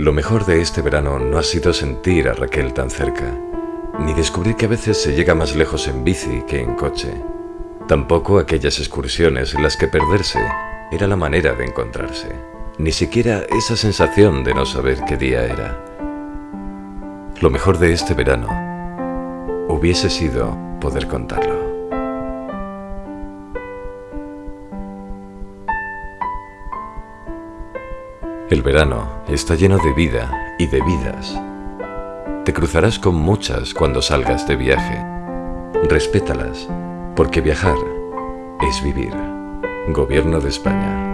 Lo mejor de este verano no ha sido sentir a Raquel tan cerca, ni descubrir que a veces se llega más lejos en bici que en coche. Tampoco aquellas excursiones en las que perderse era la manera de encontrarse. Ni siquiera esa sensación de no saber qué día era. Lo mejor de este verano hubiese sido poder contarlo. El verano está lleno de vida y de vidas. Te cruzarás con muchas cuando salgas de viaje. Respétalas, porque viajar es vivir. Gobierno de España.